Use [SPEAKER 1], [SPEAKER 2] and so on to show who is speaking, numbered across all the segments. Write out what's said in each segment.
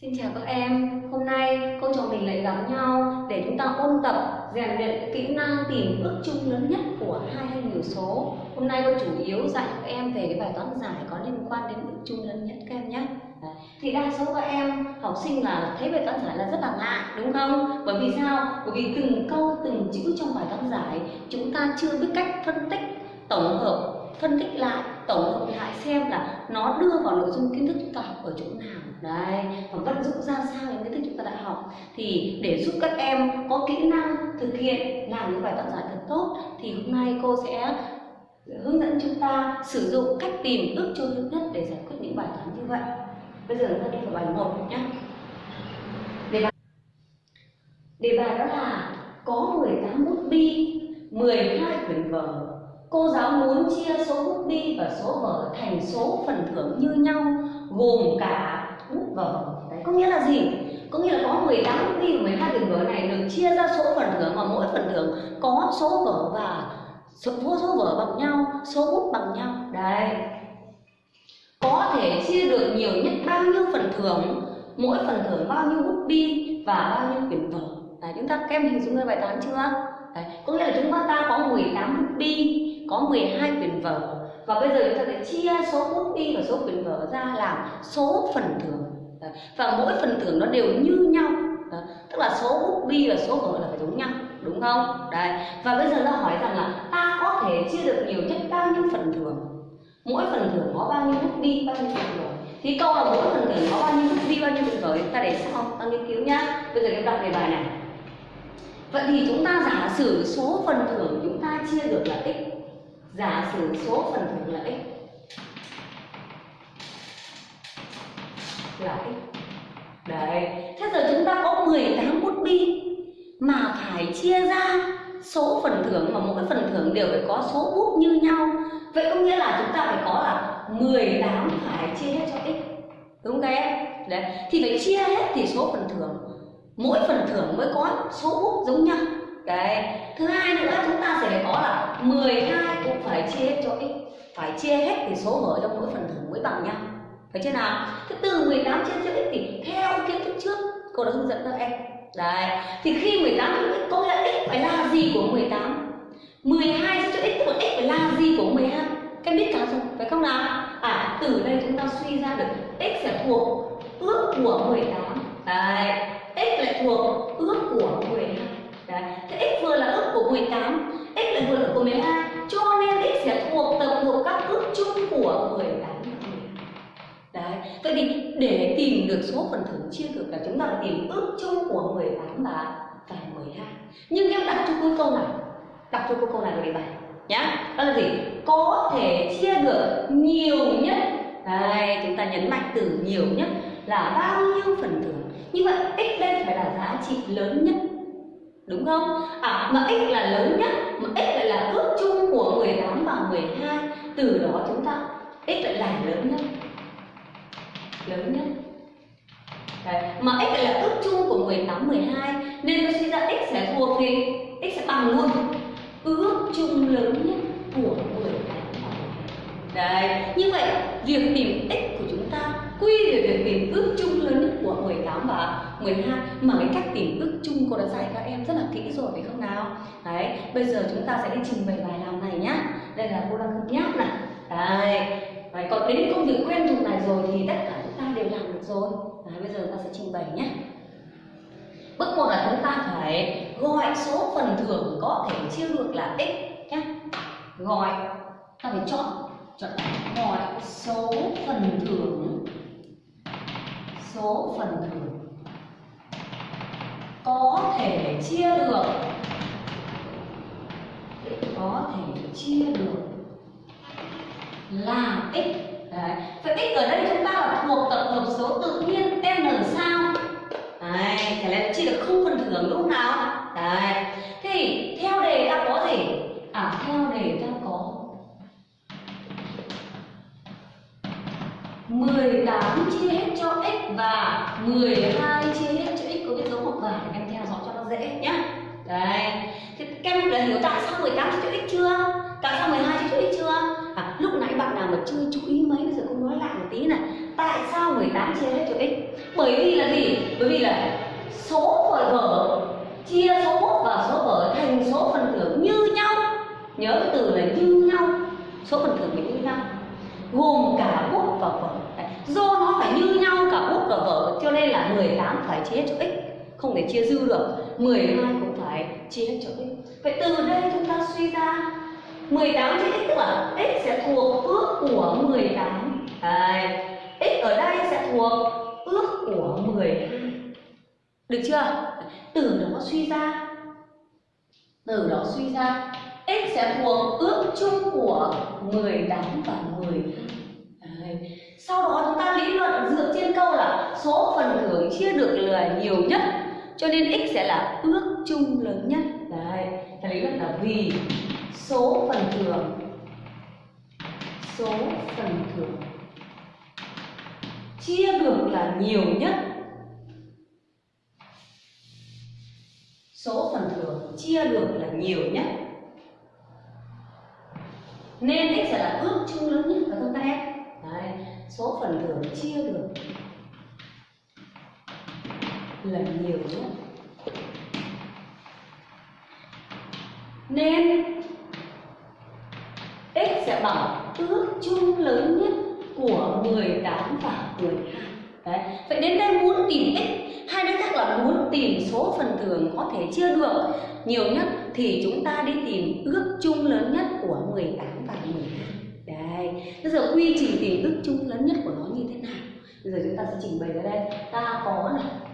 [SPEAKER 1] Xin chào các em, hôm nay cô trò mình lại gặp nhau để chúng ta ôn tập rèn luyện kỹ năng tìm ước chung lớn nhất của hai hay nhiều số. Hôm nay cô chủ yếu dạy các em về cái bài toán giải có liên quan đến ước chung lớn nhất các em nhé. Thì đa số các em học sinh là thấy bài toán giải là rất là ngại đúng không? Bởi vì sao? Bởi vì từng câu từng chữ trong bài toán giải chúng ta chưa biết cách phân tích tổng hợp phân tích lại, tổng hợp lại xem là nó đưa vào nội dung kiến thức chúng ta học ở chỗ nào. Đấy, và vận dụng ra sao những kiến thức chúng ta đã học. Thì để giúp các em có kỹ năng thực hiện, làm những bài toán giải thật tốt, thì hôm nay cô sẽ hướng dẫn chúng ta sử dụng cách tìm ước chung lớn nhất để giải quyết những bài toán như vậy. Bây giờ chúng ta đi vào bài một nhé đề bài đề bài đó là có 18 bút bi 12 quyển vở. Cô giáo muốn chia số bút bi và số vở thành số phần thưởng như nhau gồm cả bút và vở. Đấy có nghĩa là gì? Có nghĩa là có 18 bút bi và 12 quyển vở này được chia ra số phần thưởng mà mỗi phần thưởng có số vở và số, số vở bằng nhau, số bút bằng nhau. Đấy. Có thể chia được nhiều nhất bao nhiêu phần thưởng, mỗi phần thưởng bao nhiêu bút bi và bao nhiêu quyển vở. Đấy, chúng ta kem hình dung ra bài toán chưa? Đấy, có nghĩa là chúng ta có 18 bút bi có 12 quyển vở. Và bây giờ chúng ta sẽ chia số bút bi và số quyển vở ra làm số phần thưởng. Và mỗi phần thưởng nó đều như nhau. Tức là số bút bi và số vở là phải giống nhau, đúng không? Đấy. Và bây giờ ta hỏi rằng là ta có thể chia được nhiều nhất bao nhiêu phần thưởng? Mỗi phần thưởng có bao nhiêu bút bi bao nhiêu phần vở? Thì câu là mỗi phần thưởng có bao nhiêu bút bi bao nhiêu phần vở ta để sau. Ta nghiên cứu nhá. Bây giờ em đọc đề bài này. Vậy thì chúng ta giả sử số phần thưởng chúng ta chia được là x giả sử số phần thưởng là x. Là x. Đấy. Thế giờ chúng ta có 18 bút bi mà phải chia ra số phần thưởng mà mỗi phần thưởng đều phải có số bút như nhau. Vậy có nghĩa là chúng ta phải có là 18 phải chia hết cho x. Đúng không các em? Đấy. Thì phải chia hết thì số phần thưởng, mỗi phần thưởng mới có số bút giống nhau đấy. Thứ hai nữa, chúng ta sẽ có là 12 cũng phải chia hết cho x. Phải chia hết thì số mở trong mỗi phần thưởng mới bằng nhau phải chưa nào? Thế từ 18 chia cho x thì theo kiến thức trước, cô đã hướng dẫn các em. Đấy. Thì khi 18 chia cho x, có nghĩa x phải là gì của 18 12 chia cho x tức là x phải là gì của 12 các em biết cả rồi, phải không nào? À từ đây chúng ta suy ra được x sẽ thuộc ước của 18 đấy. X lại thuộc ước của 12 Đấy. Thế x vừa là ước của 18, x lại vượt là của 12 Cho nên x sẽ thuộc tập hợp các ước chung của 18 Đấy. Vậy thì để tìm được số phần thưởng chia được là chúng ta phải tìm ước chung của 18 và và 12 Nhưng em đặt cho cô câu này Đặt cho cô câu này về bài nhá. Đó là gì? Có thể chia được nhiều nhất. Đây, chúng ta nhấn mạnh từ nhiều nhất là bao nhiêu phần thưởng? Như vậy x đây phải là giá trị lớn nhất đúng không? À mà x là lớn nhất, mà x lại là ước chung của 18 và 12, từ đó chúng ta x lại là lớn nhất. Lớn nhất. Đấy. Mà x lại là ước chung của 18 12 nên tôi suy ra x sẽ thuộc thì x sẽ bằng luôn ước chung lớn nhất của 18 Đấy, như vậy việc tìm x của chúng ta quy về việc tìm ước chung lớn nhất của 18 và 12 mà cái cách tìm ước chung cô đã dạy các em rất là kỹ rồi phải không nào? Đấy bây giờ chúng ta sẽ đi trình bày bài làm này nhá. Đây là cô đang cân nhắc này. Đấy. Đấy, còn đến công việc quen thuộc này rồi thì tất cả chúng ta đều làm được rồi. Đấy, bây giờ ta sẽ trình bày nhé bước một là chúng ta phải gọi số phần thưởng có thể chia được là x nhé gọi. Ta phải chọn. Chọn. Gọi số phần thưởng. Số phần thưởng có thể chia được có thể chia được là x Đấy. Vậy x ở đây chúng ta là thuộc tập hợp số tự nhiên n sao Đấy, thế là chia được không phần thưởng lúc nào Đấy. Thì theo đề ta có gì? À theo đề ta có 18 chia hết cho x và 12 chia hết những dấu hoặc vải em theo dõi cho nó dễ nhá. Đấy. Thì các em đã hiểu tại sao 18 chữ x chưa? Tại sao 12 chữ x chưa? À, lúc nãy bạn nào mà chưa chú ý mấy bây giờ cũng nói lại một tí này. Tại sao 18 chia hết cho x? Bởi vì là gì? Bởi vì là số vở vở chia số bút và số vở thành số phần thưởng như nhau. Nhớ cái từ là như nhau. Số phần thưởng như nhau. Gồm cả bút và vở. Do nó phải như nhau cả bút và vở cho nên là 18 phải chia cho x không thể chia dư được. 12 cũng phải chia hết cho x. Vậy từ đây chúng ta suy ra 18 chia x tức là x sẽ thuộc ước của 18 Đấy. x ở đây sẽ thuộc ước của 12 được chưa? Từ đó suy ra. Từ đó suy ra, x sẽ thuộc ước chung của 18 và 12 Đấy. sau đó chúng ta lý luận dựa trên câu là số phần thưởng chia được là nhiều nhất cho nên x sẽ là ước chung lớn nhất. Đấy ta lý luận là vì số phần thừa số phần thưởng. Chia được là nhiều nhất. Số phần thưởng chia được là nhiều nhất. Nên x sẽ là ước chung lớn nhất phải không ta em? Đấy, số phần thưởng chia được là nhiều nhất nên x sẽ bằng ước chung lớn nhất của 18 và 12 Đấy. Vậy đến đây muốn tìm x hay nói khác là muốn tìm số phần thường có thể chia được. Nhiều nhất thì chúng ta đi tìm ước chung lớn nhất của 18 và 12 Đấy, bây giờ quy trình tìm ước chung lớn nhất của nó như thế nào? Bây giờ chúng ta sẽ trình bày ra đây. Ta có này.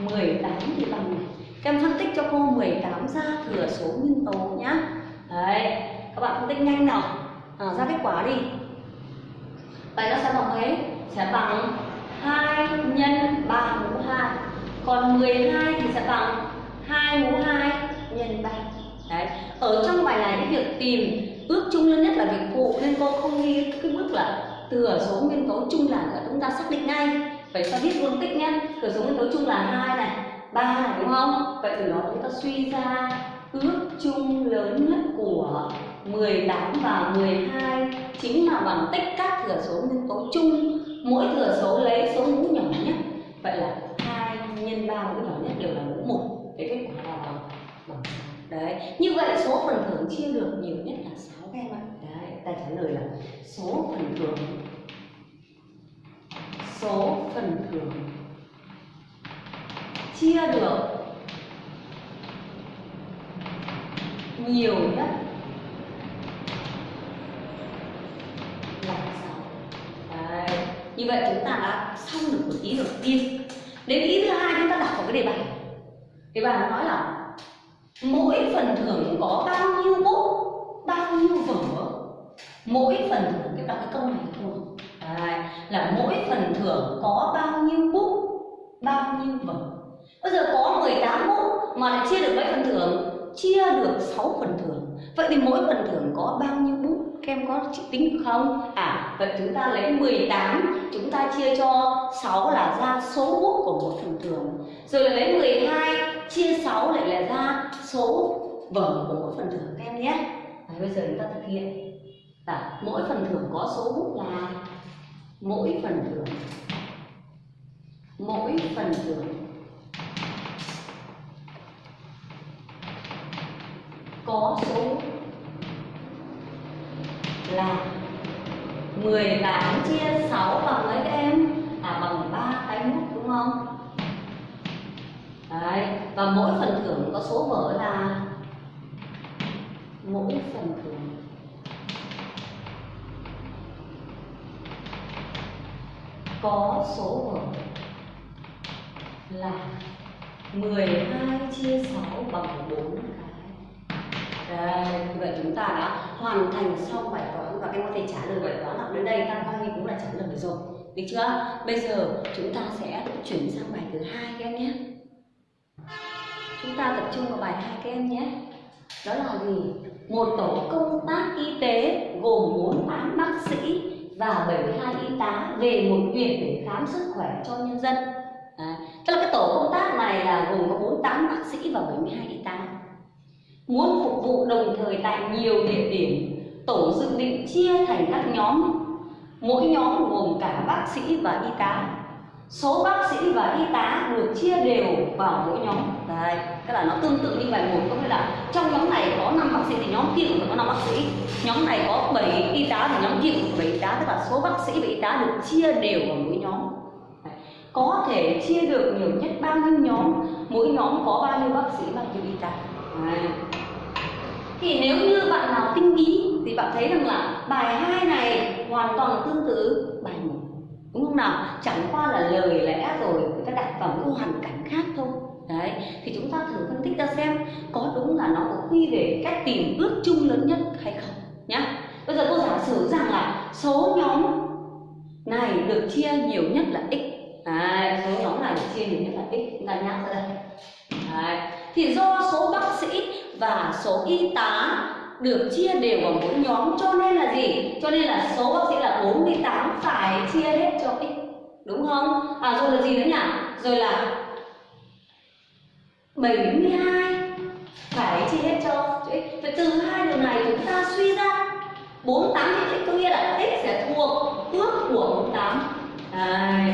[SPEAKER 1] 18 thì bằng này. Các em phân tích cho cô 18 ra thừa số nguyên tố nhá. Đấy, các bạn phân tích nhanh nào. À, Ra kết quả đi. Vậy nó sẽ bằng mấy? Sẽ bằng 2 nhân 3 mũ 2 Còn 12 thì sẽ bằng 2 mũ 2 nhân 3 Đấy. Ở trong bài này cái việc tìm ước chung lớn nhất là việc phụ nên cô không ghi cái bước là thừa số nguyên tố chung là chúng ta xác định ngay vậy ta biết luôn tích nhé thừa số nguyên tố chung là hai này, ba này, đúng không? Vậy từ đó chúng ta suy ra ước chung lớn nhất của 18 và 12 chính là bằng tích các thừa số nguyên tố chung. Mỗi thừa số lấy số mũ nhỏ nhất. Vậy là hai nhân ba mũ nhỏ nhất đều là mũ một. Cái kết quả là bằng bằng đấy, như vậy số phần thưởng chia được nhiều nhất là 6 các em ạ. Đấy, ta trả lời là số phần thưởng số phần thưởng. Chia được nhiều nhất là sáu. Đấy. như vậy chúng ta đã xong được một ý đầu tiên. Đến ý thứ hai chúng ta đọc vào cái đề bài. Đề bài nó nói là mỗi phần thưởng có bao nhiêu bút, bao nhiêu vở? Mỗi phần thưởng, cái đọc cái câu này thôi. Đấy. là mỗi phần thưởng có bao nhiêu bút bao nhiêu vở bây giờ có 18 bút mà lại chia được mấy phần thưởng? Chia được 6 phần thưởng. Vậy thì mỗi phần thưởng có bao nhiêu bút? Các em có tính được không? À vậy chúng ta lấy 18 chúng ta chia cho 6 là ra số bút của một phần thưởng. Rồi là lấy 12 chia 6 lại là ra số vở của mỗi phần thưởng các em nhé. À, bây giờ chúng ta thực hiện. À, mỗi phần thưởng có số bút là mỗi phần thưởng mỗi phần thưởng có số là 18 chia 6 bằng mấy các em? À bằng 3 cái mút đúng không? Đấy, và mỗi phần thưởng có số vở là mỗi phần thưởng có số vở là 12 chia 6 bằng 4 cái. Đây, vậy chúng ta đã hoàn thành xong bài toán và các em có thể trả lời bài toán học đến đây ta coi như cũng đã trả lời được rồi. Được chưa? Bây giờ chúng ta sẽ chuyển sang bài thứ hai các em nhé. Chúng ta tập trung vào bài hai các em nhé. Đó là gì? Một tổ công tác y tế gồm 48 bác sĩ và 72 y tá về một huyện để khám sức khỏe cho nhân dân. À, tức là cái tổ công tác này là gồm có 48 bác sĩ và 72 y tá. Muốn phục vụ đồng thời tại nhiều địa điểm, tổ dự định chia thành các nhóm mỗi nhóm gồm cả bác sĩ và y tá số bác sĩ và y tá được chia đều vào mỗi nhóm. Đấy tức là nó tương tự như bài một có nghĩa là trong nhóm này có 5 bác sĩ thì nhóm kia cũng phải có 5 bác sĩ. Nhóm này có 7 y tá thì nhóm kia cũng phải 7 y tá tức là số bác sĩ và y tá được chia đều vào mỗi nhóm. Đấy. có thể chia được nhiều nhất bao nhiêu nhóm? Mỗi nhóm có bao nhiêu bác sĩ, bao nhiêu y tá? Đấy. thì nếu như bạn nào tinh ý thì bạn thấy rằng là bài 2 này hoàn toàn tương tự. Bài 1 nào chẳng qua là lời lẽ rồi người ta đặt vào những hoàn cảnh khác thôi. Đấy thì chúng ta thử phân tích ra xem có đúng là nó có quy về cách tìm ước chung lớn nhất hay không nhá. Bây giờ cô giả sử rằng là số nhóm này được chia nhiều nhất là x. Đấy, số nhóm này được chia nhiều nhất là x chúng ta nhắc ra đây. Đấy. thì do số bác sĩ và số y tá được chia đều vào mỗi nhóm cho nên là gì cho nên là số bác sĩ là 48 phải chia hết cho x đúng không à rồi là gì nữa nhỉ rồi là 72 phải chia hết cho, x vậy từ hai điều này chúng ta suy ra 48 thì x có nghĩa là x sẽ thuộc ước của 48 Đấy.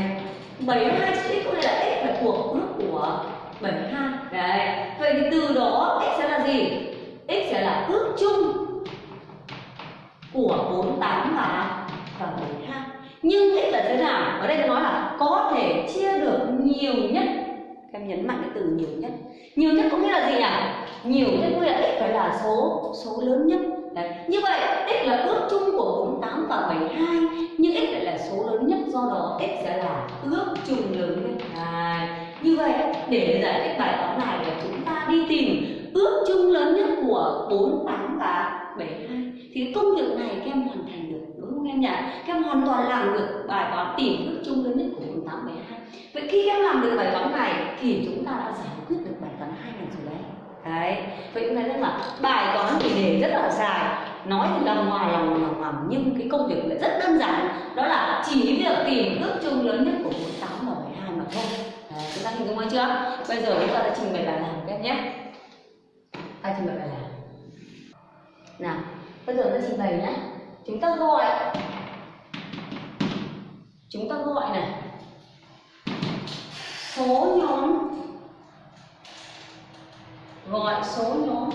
[SPEAKER 1] 72 x có nghĩa là x là thuộc ước của 72 Đấy. Vậy thì từ đó x sẽ là gì? X sẽ là ước chung của 48 và và 72 nhưng x là thế nào? Ở đây tôi nói là có thể chia được nhiều nhất. Em nhấn mạnh cái từ nhiều nhất. Nhiều nhất có nghĩa là gì nhỉ? Nhiều nhất có nghĩa là x phải là số số lớn nhất. Đấy. như vậy x là ước chung của 48 và 72 nhưng x lại là số lớn nhất. Do đó x sẽ là ước chung lớn nhất. À, như vậy để giải thích bài toán này là chúng ta đi tìm ước chung lớn nhất của 48 và 72 thì công việc này các em hoàn thành được đúng không em nhỉ? Các em hoàn toàn làm được bài toán tìm ước chung lớn nhất của 48 72 vậy khi các em làm được bài toán này thì chúng ta đã giải quyết được bài toán hai này rồi đấy. Đấy. Vậy chúng ta thấy là bài toán thì đề rất là dài nói thì lòng ngoài lòng lòng lòng nhưng cái công việc lại rất đơn giản. Đó là chỉ việc tìm ước chung lớn nhất của 48 và 72 mà thôi. Đấy, chúng ta hình dung hay chưa? Bây giờ chúng ta đã trình bày bài làm các em nhé ai trình bày bài làm. Nào, bây giờ ta trình bày nhé chúng ta gọi. Chúng ta gọi này. Số nhóm. Gọi số nhóm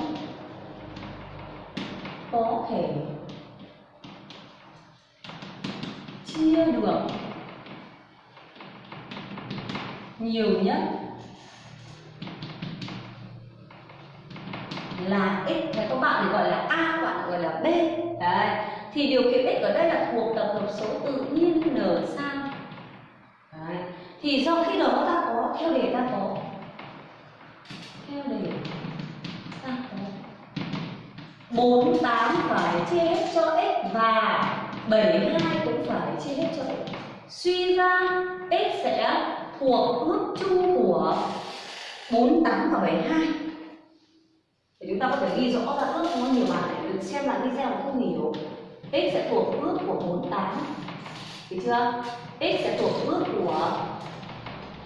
[SPEAKER 1] có thể chia được nhiều nhất là x và các bạn thì gọi là a các bạn gọi là b. Đấy. Thì điều kiện x ở đây là thuộc tập hợp số tự nhiên n sao đấy. thì do khi đó ta có theo đề ta có theo đề ta có 48 phải chia hết cho x và 72 cũng phải chia hết cho x. Suy ra x sẽ thuộc ước chung của 48 và 72 ta có thể ghi rõ ra ước có nhiều bạn để được xem lại video không hiểu x sẽ thuộc ước của 48 được chưa? X sẽ thuộc ước của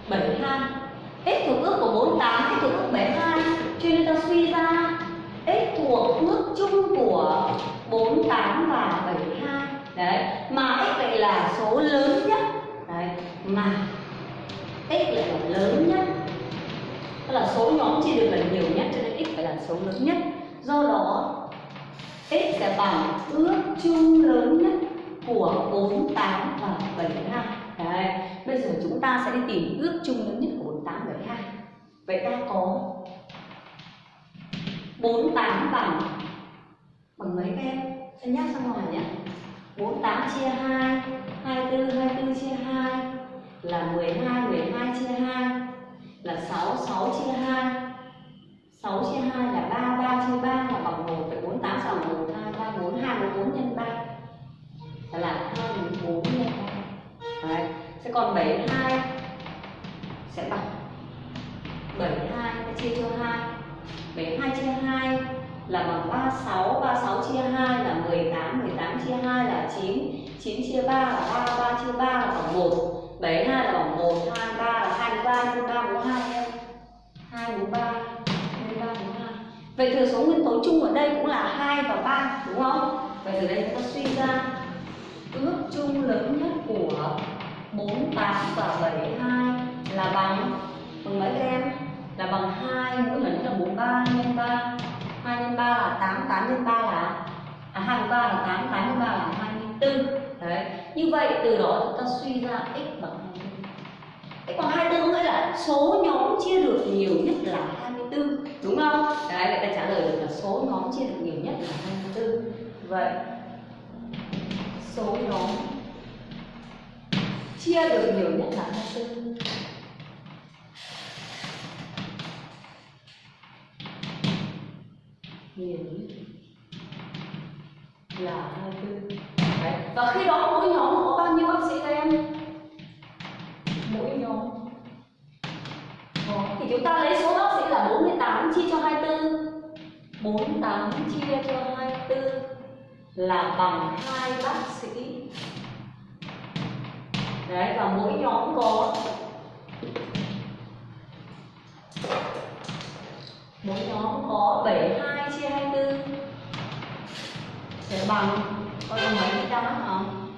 [SPEAKER 1] 72 x thuộc ước của 48 x thuộc ước 72 cho nên ta suy ra, x thuộc ước chung của 48 và 72 đấy. Mà x lại là số lớn nhất. Đấy. Mà x lại là lớn nhất. Tức là số nhóm chia được là nhiều nhất cho tần số lớn nhất. Do đó x sẽ bằng ước chung lớn nhất của 48 và 72 Đấy, bây giờ chúng ta sẽ đi tìm ước chung lớn nhất của 48 và 72 Vậy ta có 48 bằng bằng mấy các em? Em nhắc ra ngoài nhé 48 chia 2 24, 24 chia 2 là 12, 12 chia 2 là 6, 6 chia 2 6 chia 2 là 3, 3 chia 3 là bằng 1 Vậy 48 sẽ bằng 1, 2, 3, 4, 2, 4 nhân 3 Đó là 2, 4 nhân 3 Đấy. Sẽ còn 7, 2 sẽ bằng 7, 2 chia cho 2 7, 2 chia 2 là bằng 36 36 chia 2 là 18 18 chia 2 là 9 9 chia 3 là 3 3 chia 3 là bằng 1 72 là bằng 1 2 3 là 23 nhân 3 42 em 2 4 3 Vậy thừa số nguyên tố chung ở đây cũng là 2 và 3 đúng không? Vậy từ đây chúng ta suy ra ước chung lớn nhất của 48 và 72 là bằng bằng mấy các em? Là bằng 2 mỗi lần là 43 nhân 3 2 nhân 3 là 8 8 nhân 3 là à 2 nhân 3 là 8 8 nhân 3 là 24 đấy, như vậy từ đó chúng ta suy ra x bằng 24 x bằng 24 có nghĩa là số nhóm chia được nhiều nhất là 24 đúng không? Đấy vậy ta trả lời được là số nhóm chia được nhiều nhất là 24 vậy, số nhóm chia được nhiều nhất là 24 nhiều nhất là 24 Đấy. và khi đó mỗi nhóm có bao nhiêu bác sĩ các em? Mỗi nhóm. Có thì chúng ta lấy số bác sĩ là 48 chia cho 24 48 chia cho 24 là bằng hai bác sĩ. Đấy, và mỗi nhóm có mỗi nhóm có 72 chia 24 sẽ bằng có bằng mấy cái không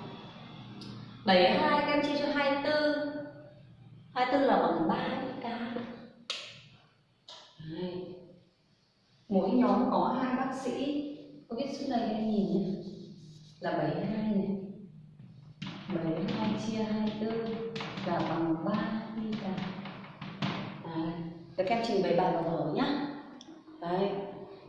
[SPEAKER 1] 72 các em chia cho 24 24 là bằng 3 ca. Đấy mỗi nhóm có hai bác sĩ có biết số này em nhìn nhé là 72 này 72 chia 24 là bằng 3 ca Đấy. Các em trình bày bài vào vở nhé Đấy.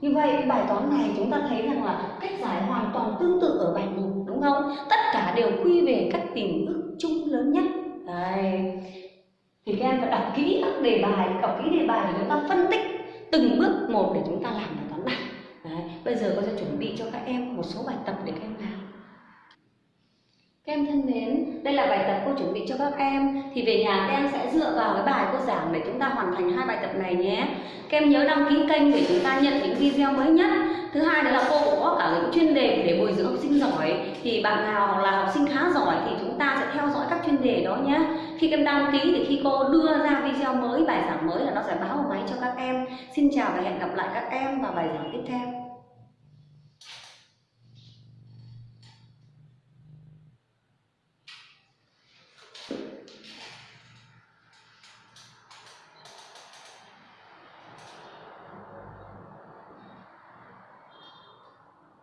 [SPEAKER 1] Như vậy bài toán này chúng ta thấy rằng là cách giải hoàn toàn tương tự ở bài 1 đúng không? Tất cả đều quy về các tình ước chung lớn nhất. Đấy. Thì các em phải đọc kỹ các đề bài, đọc kỹ đề bài để chúng ta phân tích từng bước một để chúng ta làm bài toán này. Đấy. Bây giờ cô sẽ chuẩn bị cho các em một số bài tập để các em làm. Các em thân mến, đây là bài tập cô chuẩn bị cho các em Thì về nhà các em sẽ dựa vào cái bài cô giảng để chúng ta hoàn thành hai bài tập này nhé Các em nhớ đăng ký kênh để chúng ta nhận những video mới nhất Thứ hai đó là cô cũng có cả những chuyên đề để bồi dưỡng học sinh giỏi. Thì bạn nào là học sinh khá giỏi thì chúng ta sẽ theo dõi các chuyên đề đó nhé. Khi em đăng ký thì khi cô đưa ra video mới, bài giảng mới là nó sẽ báo vào máy cho các em. Xin chào và hẹn gặp lại các em vào bài giảng tiếp theo.